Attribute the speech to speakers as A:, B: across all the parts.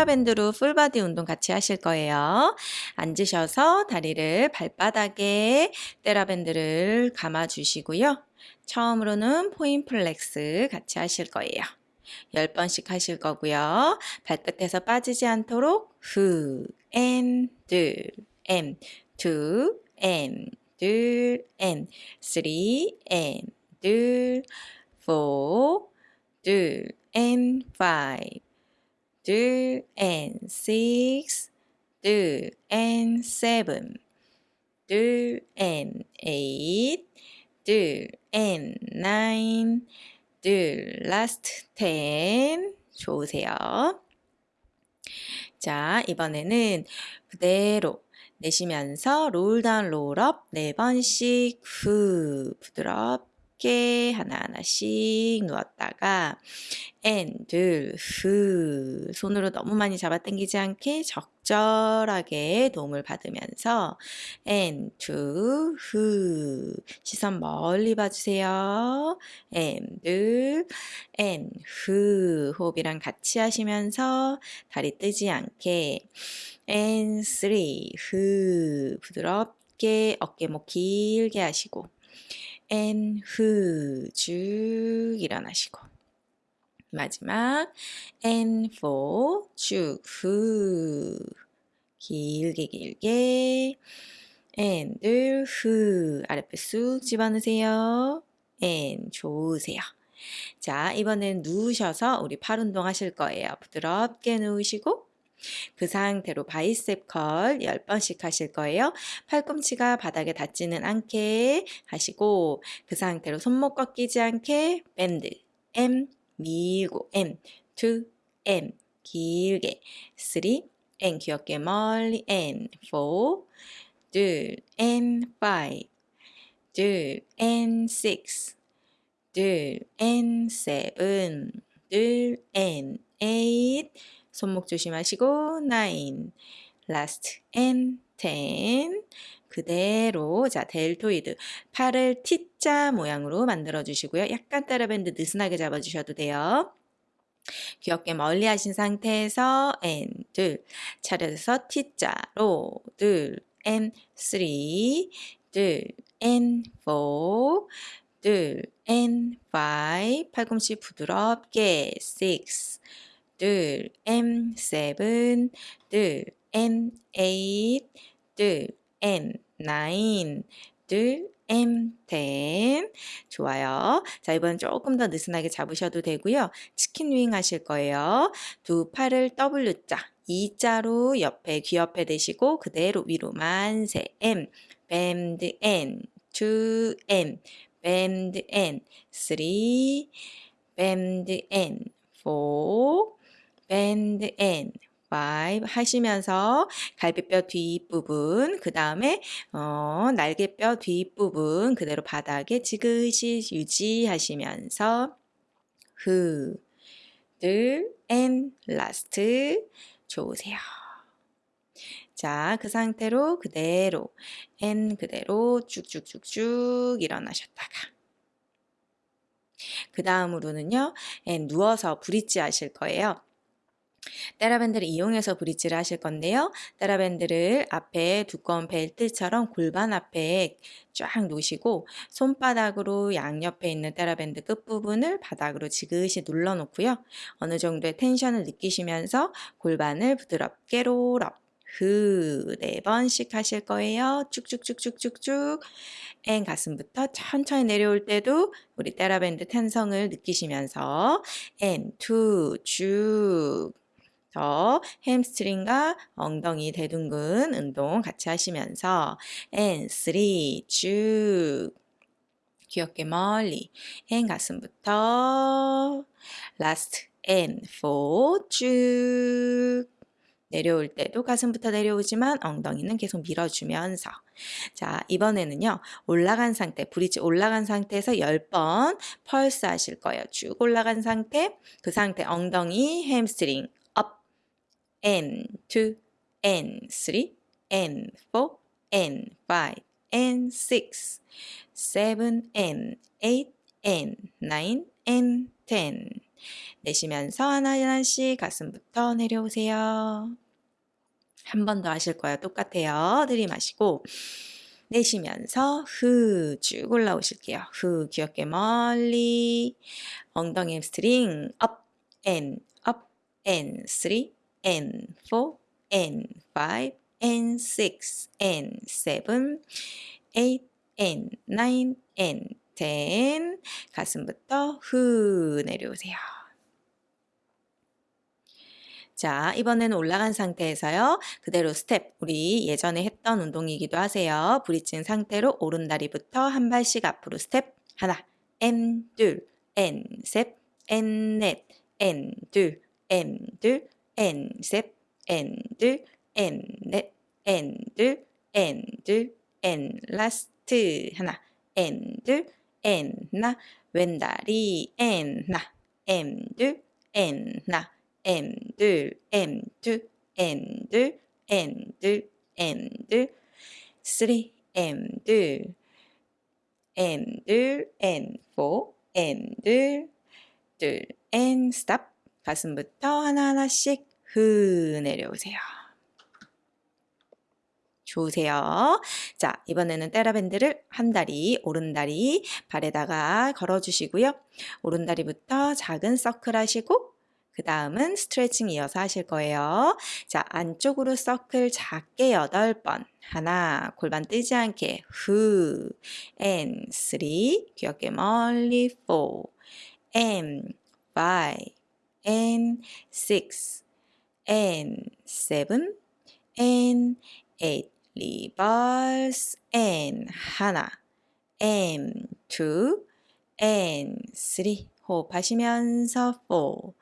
A: 테라밴드로 full body 운동 같이 하실 거예요. 앉으셔서 다리를 발바닥에 테라밴드를 감아 주시고요. 처음으로는 point flex 같이 하실 거예요. 10번씩 하실 거고요. 발끝에서 빠지지 않도록 후, and, 둘, and, two, and, 둘, and, three, and, 둘, four, 둘, and five, 둘, and six, 둘, and seven, 둘, and eight, 둘, and nine, 둘, last ten. 좋으세요. 자, 이번에는 그대로 내쉬면서 롤다운 롤업 네 번씩 후 부드럽 쉽게 하나하나씩 누웠다가 and 둘 후 손으로 너무 많이 잡아당기지 않게 적절하게 도움을 받으면서 and two 후 시선 멀리 봐주세요. 앤둘 앤후 호흡이랑 같이 하시면서 다리 뜨지 않게 and three 후 부드럽게 어깨목 길게 하시고 and who. 쭉 일어나시고. 마지막. and for. 쭉 who. 길게 길게. and who. 아랫배 쑥 집어넣으세요. and 좋으세요. 자 이번엔 누우셔서 우리 팔 운동 하실 거예요. 부드럽게 누우시고 그 상태로 바이셉 컬 10번씩 하실 거예요. 팔꿈치가 바닥에 닿지는 않게 하시고 그 상태로 손목 꺾이지 않게 밴드 M 밀고 M 2 M 길게 3 N 귀엽게 멀리 N 4둘 N 5둘 N 6둘 N 7둘 N 8 손목 조심하시고 9 last and 10 그대로 자 델토이드 팔을 T자 모양으로 만들어 주시고요. 약간 따라밴드 느슨하게 잡아 주셔도 돼요. 귀엽게 멀리 하신 상태에서 and 둘 차려서 T자로 둘 and three 둘 and four 둘 and five 팔꿈치 부드럽게 six 둘, M seven, 둘, N eight, 둘, N nine, 둘, M ten. 좋아요. 자, 이번 조금 더 느슨하게 잡으셔도 되고요. 치킨 윙 하실 거예요. 두 팔을 W자, E자로 옆에 귀 옆에 대시고 그대로 위로 만세 M, 밴드 N, 2 N, 밴드 N, 3, 밴드 N, 4, bend and five 하시면서 갈비뼈 뒷부분 그 다음에 어, 날개뼈 뒷부분 그대로 바닥에 지그시 유지하시면서 후, 들, and last 좋으세요. 자, 그 상태로 그대로 and 그대로 쭉쭉쭉쭉 일어나셨다가 그 다음으로는요, 누워서 브릿지 하실 거예요. 따라밴드를 이용해서 브릿지를 하실 건데요. 따라밴드를 앞에 두꺼운 벨트처럼 골반 앞에 쫙 놓으시고 손바닥으로 양옆에 있는 따라밴드 끝부분을 바닥으로 지그시 눌러 놓고요. 어느 정도의 텐션을 느끼시면서 골반을 부드럽게 롤업 후, 네 번씩 하실 거예요. 쭉쭉쭉쭉쭉쭉. and 가슴부터 천천히 내려올 때도 우리 테라밴드 탄성을 느끼시면서 and, two, 쭉. 저 햄스트링과 엉덩이 대둔근 운동 같이 하시면서 and 3 쭉 귀 어깨 멀리. And 가슴부터. Last. And 4쭉 내려올 때도 가슴부터 내려오지만 엉덩이는 계속 밀어주면서. 자 이번에는요 올라간 상태 bridge 올라간 상태에서 10번 펄스 하실 거예요. 쭉 올라간 상태 그 상태 엉덩이 햄스트링 and, 2, and, 3, and, 4, and, 5, and, 6, 7, and, 8, and, 9, and, 10. 내쉬면서 하나하나씩 가슴부터 내려오세요. 한 번 더 하실 거예요. 똑같아요. 들이마시고 내쉬면서 후 쭉 올라오실게요. 후 귀 어깨 멀리 엉덩이 햄스트링 and up and 3 and 4 and 5 and 6 and 7 8 and 9 and 10 가슴부터 후 내려오세요. 자, 이번에는 올라간 상태에서요. 그대로 스텝, 우리 예전에 했던 운동이기도 하세요. bridge인 상태로 오른다리부터 한 발씩 앞으로 스텝. 하나, and, 둘, and, 셋, and, 넷, and, 둘, and, 둘, and, 셋, and, 둘, and, 넷, and, 둘, and, 둘, N, 라스트. 하나, N, 둘, N, 나, 왼다리, N, 나, M, 둘, N, 나. M 둘, M 둘, N 둘, N 둘, N 둘, 3 M 둘, N 둘, N 4, N 둘, 둘, N 스탑. 가슴부터 하나하나씩 후 내려오세요. 좋으세요. 자, 이번에는 테라밴드를 한 다리, 오른 다리 발에다가 걸어주시고요. 오른 다리부터 작은 서클 하시고 그 다음은 스트레칭 이어서 하실 거예요. 자, 안쪽으로 서클 작게 8번. 하나, 골반 뜨지 않게. 후, and 3, 귀엽게 멀리 4, and 5, and 6, and 7, and 8. reverse and 하나, and 2, and 3. 호흡하시면서 4,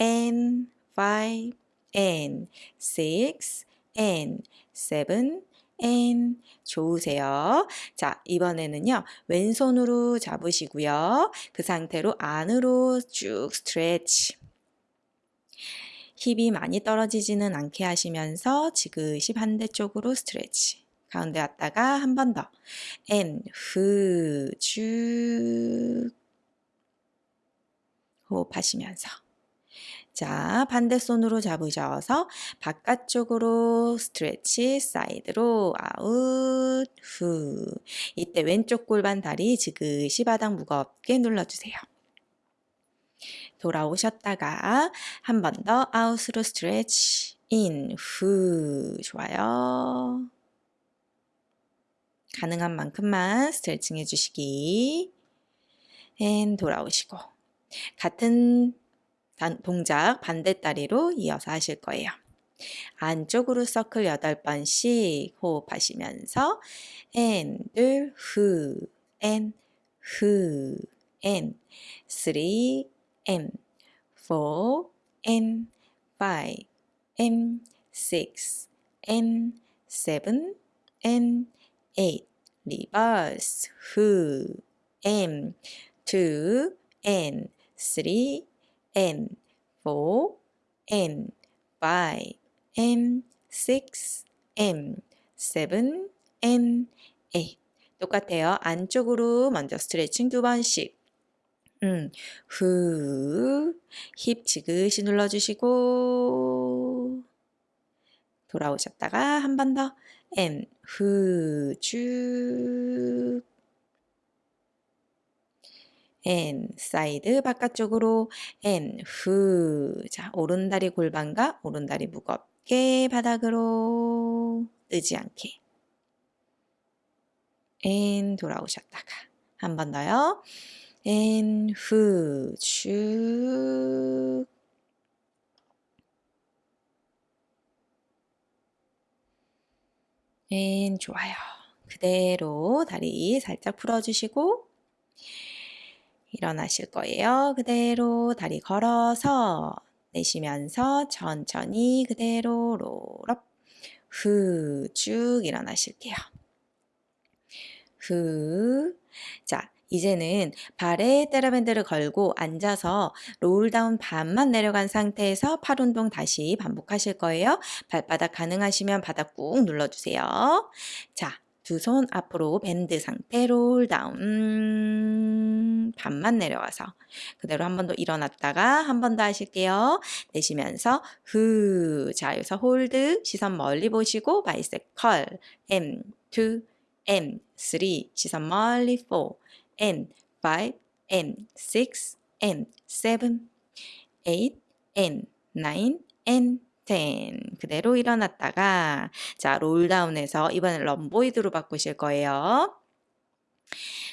A: and five and six and seven and 좋으세요. 자, 이번에는요. 왼손으로 잡으시고요. 그 상태로 안으로 쭉 stretch. 힙이 많이 떨어지지는 않게 하시면서 지그시 반대쪽으로 stretch. 가운데 왔다가 한 번 더. and 후쭉 호흡하시면서 자, 반대손으로 잡으셔서 바깥쪽으로 stretch, 사이드로 아웃, 후. 이때 왼쪽 골반 다리 지그시 바닥 무겁게 눌러주세요. 돌아오셨다가 한 번 더 out으로 stretch, and, 후. 좋아요. 가능한 만큼만 스트레칭 해주시기. and 돌아오시고 같은 동작 반대 다리로 이어서 하실 거예요. 안쪽으로 서클 8번씩 호흡하시면서 and, 후, and, 후, and, 3, and, 4, and, 5, and, 6, and, 7, and, 8. 리버스, 후, and, 2, and, 3, and 4 and 5 and 6 and 7 and 8 똑같아요. 안쪽으로 먼저 스트레칭 두 번씩 음, 후, 힙 지그시 눌러주시고. 돌아오셨다가 한 번 더, and 후, 쭉. And 사이드 바깥쪽으로. And 후. 자, 오른다리 골반과 오른다리 무겁게 바닥으로. 뜨지 않게. and 돌아오셨다가 한 번 더요. And 후. 쭉. and 좋아요. 그대로 다리 살짝 풀어주시고 일어나실 거예요. 그대로 다리 걸어서 내쉬면서 천천히 그대로 롤업 후 쭉 일어나실게요. 후. 자, 이제는 발에 테라밴드를 걸고 앉아서 roll down 반만 내려간 상태에서 팔 운동 다시 반복하실 거예요. 발바닥 가능하시면 바닥 꾹 눌러주세요. 자, 두 손 앞으로 밴드 상태 roll down 반만 내려가서 그대로 한 번 더 일어났다가 한 번 더 하실게요. 내쉬면서 후. 자, 여기서 hold 시선 멀리 보시고 바이셉 컬 M 2 M 3 시선 멀리 4 and 5 and 6 and 7 8 and 9 and 10 그대로 일어났다가 자 roll down해서 이번엔 rhomboid로 바꾸실 거예요.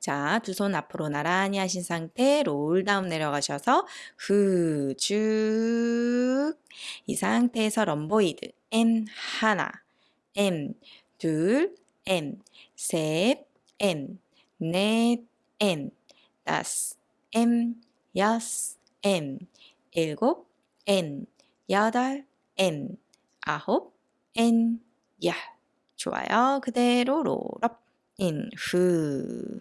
A: 자, 두 손 앞으로 나란히 하신 상태 roll down 내려가셔서 후, 쭉. 이 상태에서 럼보이드 M 하나, M 둘, M 셋, M 넷, M 다섯, M 여섯, M 일곱, M 여덟, M 아홉, N 열. 좋아요. 그대로 롤업 인 후.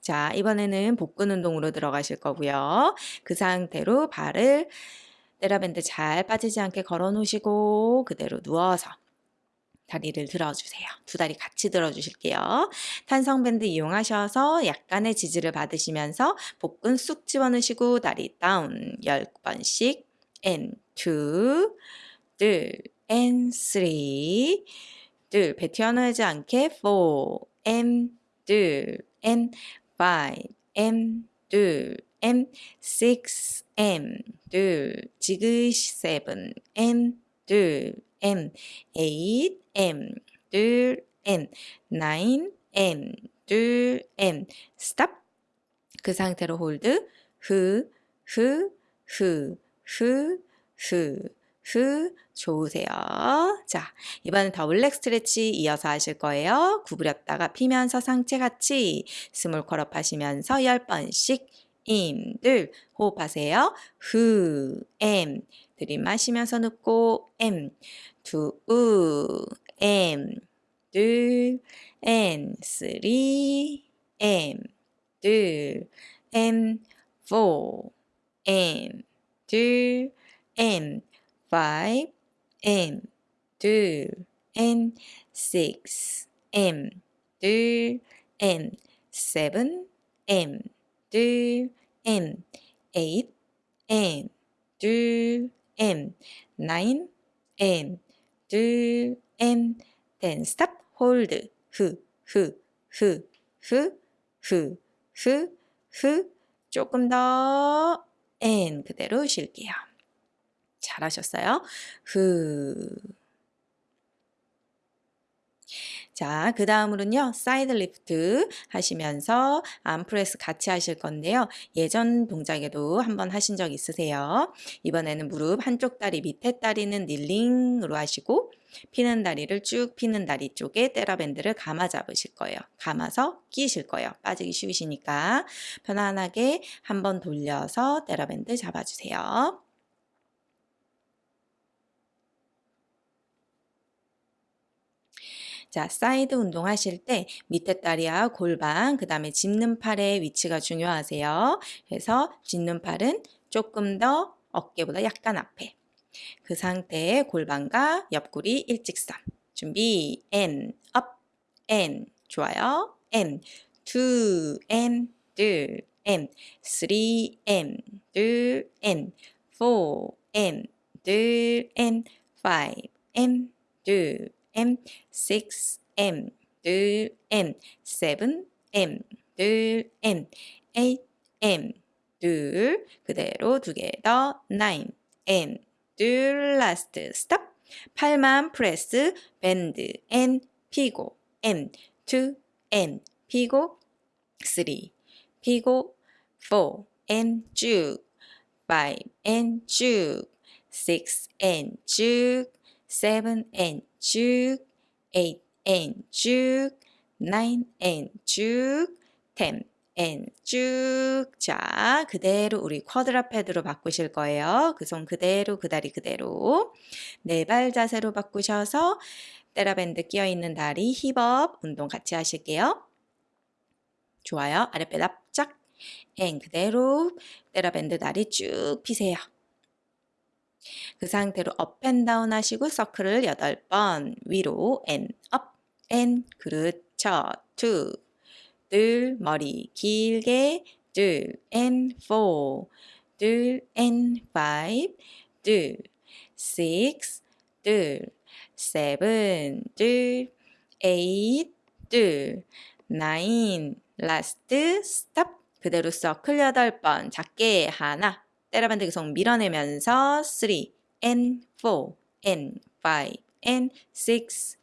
A: 자, 이번에는 복근 운동으로 들어가실 거고요. 그 상태로 발을 테라밴드 잘 빠지지 않게 걸어 놓으시고 그대로 누워서 다리를 들어주세요. 두 다리 같이 들어주실게요. 탄성밴드 이용하셔서 약간의 지지를 받으시면서 복근 쑥 집어넣으시고 다리 다운 10번씩 and 2, 둘, and 3, 둘, 배 튀어나오지 않게 4, and 둘, and 5, and 둘, and 6, and 둘, 지그시 7, and 둘, and 8, and 둘, and 9, and 둘, and stop. 그 상태로 홀드, 후, 후, 후, 후, 후, 후, 좋으세요. 자, 이번엔 더블렉 스트레치 이어서 하실 거예요. 구부렸다가 피면서 상체 같이 스몰 컬업 하시면서 10번씩 임들 호흡하세요. 후, 엠 들이마시면서 눕고 엠, 두, 우, 엠, 둘, 엔, 쓰리, 엠, 둘, 엠, 포, 엠, 둘, 엠, five, M, 둘, N, six, M, 둘, N, seven, M, 둘, M, eight, M, 둘, M, nine, M, 둘, M, ten. stop, hold, 후, 후, 후, 후, 후, 후, 후, 조금 더, and 그대로 쉴게요. 잘하셨어요. 후. 자, 그 다음으로는요, side lift 하시면서 arm press 같이 하실 건데요. 예전 동작에도 한번 하신 적 있으세요. 이번에는 무릎 한쪽 다리 밑에 다리는 kneeling으로 하시고, 피는 다리를 쭉 피는 다리 쪽에 테라밴드를 감아 잡으실 거예요. 감아서 끼실 거예요. 빠지기 쉬우시니까 편안하게 한번 돌려서 테라밴드 잡아주세요. 자, 사이드 운동 하실 때 밑에 다리와 골반, 그 다음에 짚는 팔의 위치가 중요하세요. 그래서 짚는 팔은 조금 더 어깨보다 약간 앞에. 그 상태에 골반과 옆구리 일직선. 준비, N, up, N. 좋아요. N, 2, N, 둘, N, 3, N, 둘, N, 4, N, 둘, N, 5, N, 둘, M, 6M, 둘, M, 7M, 둘, M, 8M, 둘, 그대로 두 개 더, 9M, 둘, 라스트, 스톱. 팔만 프레스, 밴드, N, 피고, M, 2, N, 피고, 3, 피고, 4, N, 쭉, 5, N, 쭉, 6, N, 쭉, 7, N, 쭉, 8 and 쭉, 9 and 쭉, 10 and 쭉. 자, 그대로 우리 quadruped로 바꾸실 거예요. 그 손 그대로, 그 다리 그대로. 네 발 자세로 바꾸셔서 테라밴드 끼어 있는 다리 hip up 운동 같이 하실게요. 좋아요. 아랫배 납작. and 그대로 테라밴드 다리 쭉 피세요. 그 상태로 up and down 하시고 circle을 8번 위로 and up, 앤 그렇죠. 2, 둘, 머리 길게, 둘, and four, 둘, and 둘, six, 둘, seven, 둘, eight, 둘, nine, last, stop. 그대로 서클 여덟 번 작게 하나 때려반드 계속 밀어내면서 3 and 4 and 5 and 6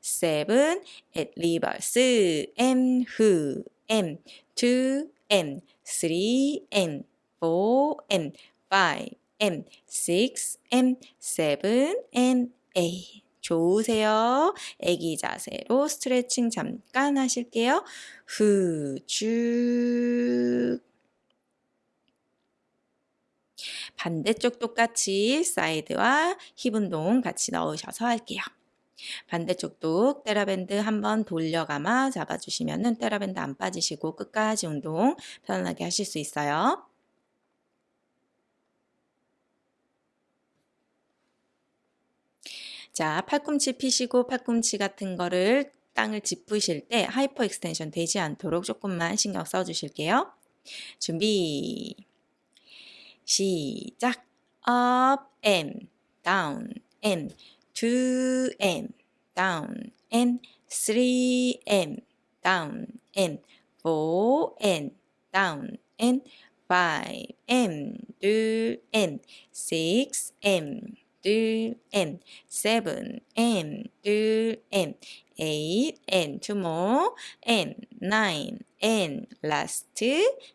A: 7 at reverse m who m 2 m 3 m 4 m 5 m 6 m 7 and 8 좋으세요. 애기 자세로 스트레칭 잠깐 하실게요. 후, 쭉. 반대쪽 똑같이 사이드와 힙 운동 같이 넣으셔서 할게요. 반대쪽도 테라밴드 한번 돌려감아 잡아주시면 테라밴드 안 빠지시고 끝까지 운동 편안하게 하실 수 있어요. 자, 팔꿈치 피시고 팔꿈치 같은 거를 땅을 짚으실 때 hyperextension 되지 않도록 조금만 신경 써 주실게요. 준비. 시작. up and down and 2m down and 3m down and 4m down and 5m 둘 and 6m 둘 and 7m 둘 and 8 and two more and 9 and last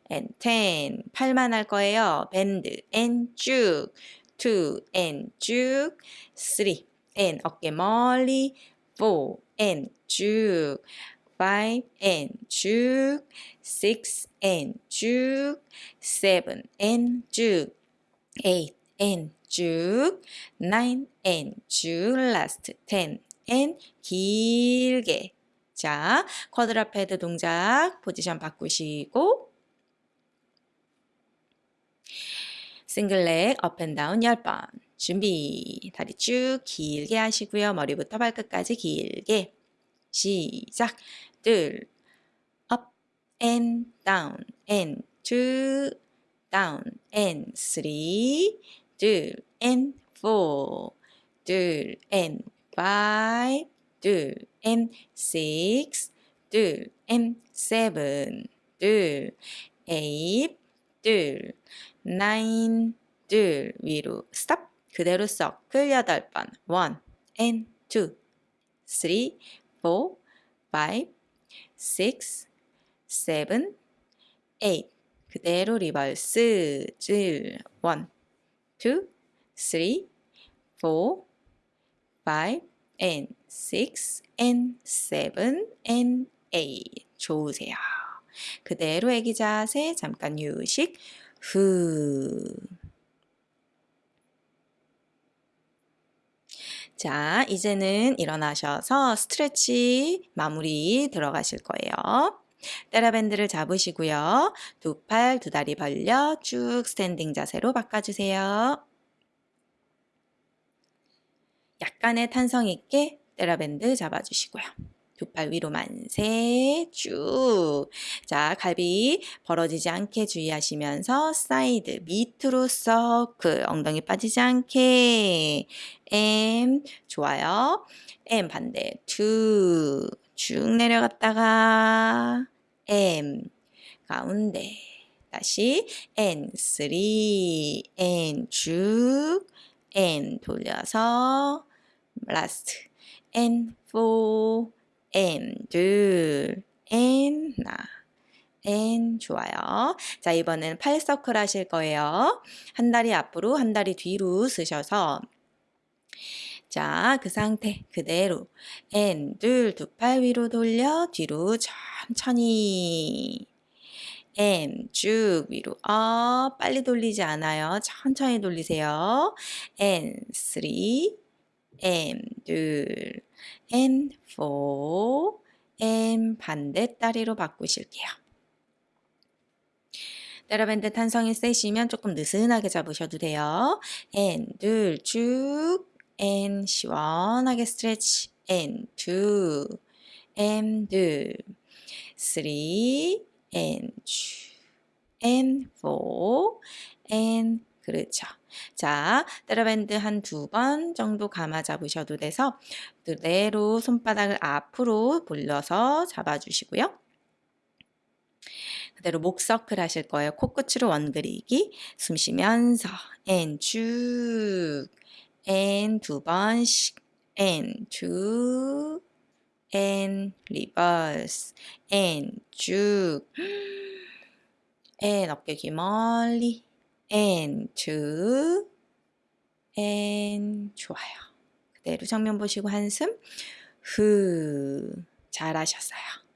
A: and 10 팔만 할 거예요. bend and 쭉2 and 쭉3 and 어깨 멀리 4 and 쭉5 and 쭉6 and 쭉7 and 쭉8 and 쭉9 and 쭉 last 10 and 길게. 자 quadruped 동작 포지션 바꾸시고 single leg up and down 10번. 준비. 다리 쭉 길게 하시고요. 머리부터 발끝까지 길게. 시작. 둘 up and down and two down and 둘 and four 둘 and five 둘 and six 둘 and seven 둘 eight 둘 nine 둘 위로 stop 그대로 서클 여덟 번 one and two three four five six seven eight 그대로 reverse 질 one two three four five and six and seven and eight 좋으세요. 그대로 애기 자세 잠깐 휴식 후 자, 이제는 일어나셔서 stretch 마무리 들어가실 거예요. TheraBand를 잡으시고요. 두 팔, 두 다리 벌려 쭉 standing 자세로 바꿔주세요. 약간의 탄성 있게 TheraBand 잡아주시고요. 두 팔 위로 만세 쭉. 자, 갈비 벌어지지 않게 주의하시면서 사이드 밑으로 서클 엉덩이 빠지지 않게 and 좋아요. M 반대 2 쭉 내려갔다가 M 가운데 다시 N 3 N 쭉 N 돌려서 라스트 N 4 N 둘 N 나 N 좋아요. 자 이번엔 팔 서클 하실 거예요. 한 다리 앞으로 한 다리 뒤로 쓰셔서 자, 그 상태 그대로 N 둘두 팔 위로 돌려 뒤로 천천히 M 쭉 위로 어 빨리 돌리지 않아요. 천천히 돌리세요. N 3 M 둘 N 4 M 반대 다리로 바꾸실게요. 테라밴드 탄성이 세시면 조금 느슨하게 잡으셔도 돼요. N 둘쭉 N 시원하게 스트레치 N 2 M 둘 three, and two, and four, and 그렇죠. 자, 테러밴드 한 두 번 정도 감아 잡으셔도 돼서 그대로 손바닥을 앞으로 돌려서 잡아주시고요. 그대로 목 서클 하실 거예요. 코끝으로 원그리기. 숨 쉬면서 and 쭉 and 두 번씩 and 쭉 and reverse and 쭉 and 어깨 멀리 and 쭉 and 좋아요. 그대로 정면 보시고 한숨 후 잘하셨어요.